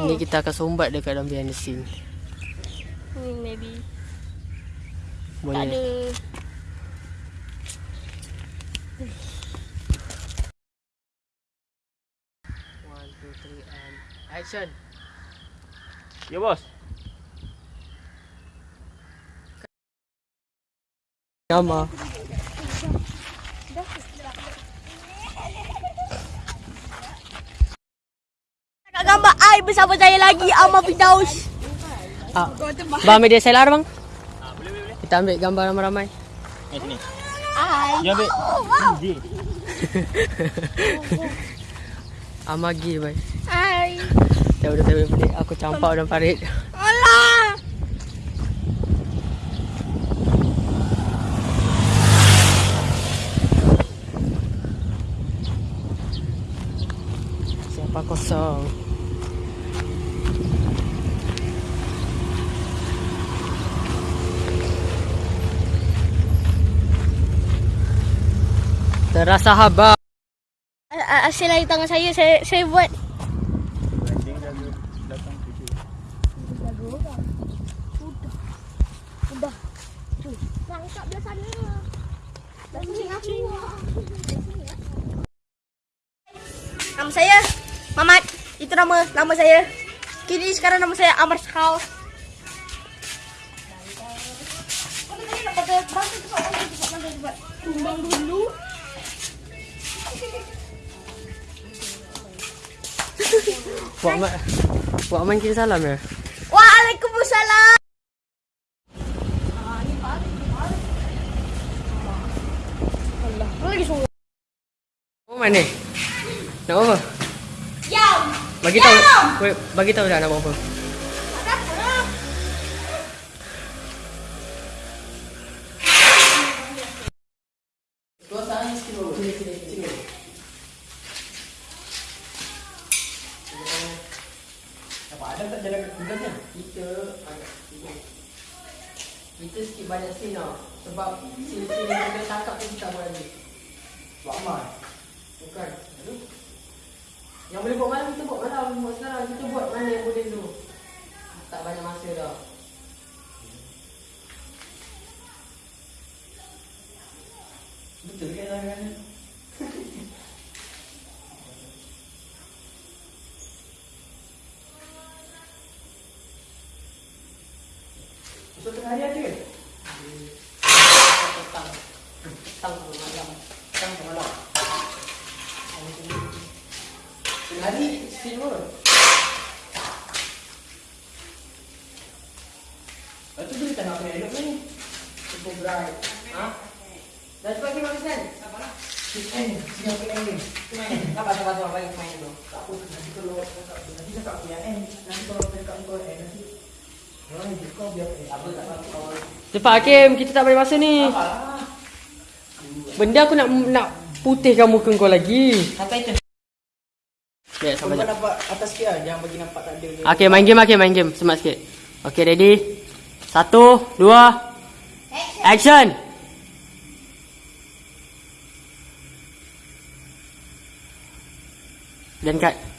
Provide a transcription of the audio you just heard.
Ni kita akan sombat dekat dalam behind the scene. Hmm, maybe. Tak Boleh. ada. One, two, three, and action. Ya bos. Gambar. Nak gambar I bersama saya lagi Amal Firdaus. Ah. Bang ambil DSLR bang. Kita ambil gambar ramai-ramai. Ni sini. I. Ya ambil. Easy. Amagi bang. I. Dah udah tak boleh aku campak dalam parit. Alah. Siapa kosong? Terasa haba. A- a- Hasil dari tangan saya, saya, saya buat. Nama saya Mamat. Itu nama nama saya. Kini sekarang nama saya Amar Skau. Tumbang dulu. Buat mak Buat main kira salam ya. Waalaikumsalam. Allah, lagi suruh. Mana? Nak apa? Yam. Bagi tahu. Bagi tahu dah nak buat apa. Kita agak Kita sikit banyak scene tau. Sebab scene-scene yang kita tangkap tu kita buat lagi. Buat amal Bukan. Aduh. Yang boleh buat malam kita buat malam. Buat sekarang kita buat mana yang boleh dulu Tak banyak masa dah Betul kan kan Esok tengah hari ada? Petang Petang ke malam Petang ke malam Tengah hari Still pun Lepas tu dia tak nak kena elok ni Super bright Ha? Dah cepat pergi makan sen? Chicken, sini aku yang ni. Sabar, sabar, sabar, bagi main dulu. Tak apa, nanti kalau nanti cakap aku yang ni, nanti kalau cakap kau eh, nanti Cepat Hakim, kita tak boleh masa ni. Benda aku nak nak putihkan muka kau lagi. Sampai itu. Ya, Kau sama je. nampak atas sikit lah. Jangan bagi nampak tak ada. Okay, main game, okay, main game. Semat sikit. Okay, ready? Satu, dua, action! Dan cut.